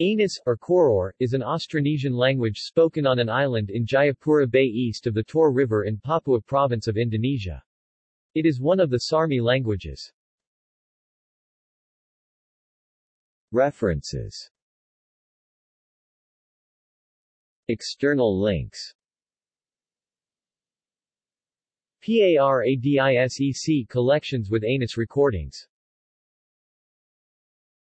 Anus, or Koror, is an Austronesian language spoken on an island in Jayapura Bay east of the Tor River in Papua Province of Indonesia. It is one of the Sarmi languages. References External links PARADISEC collections with Anus recordings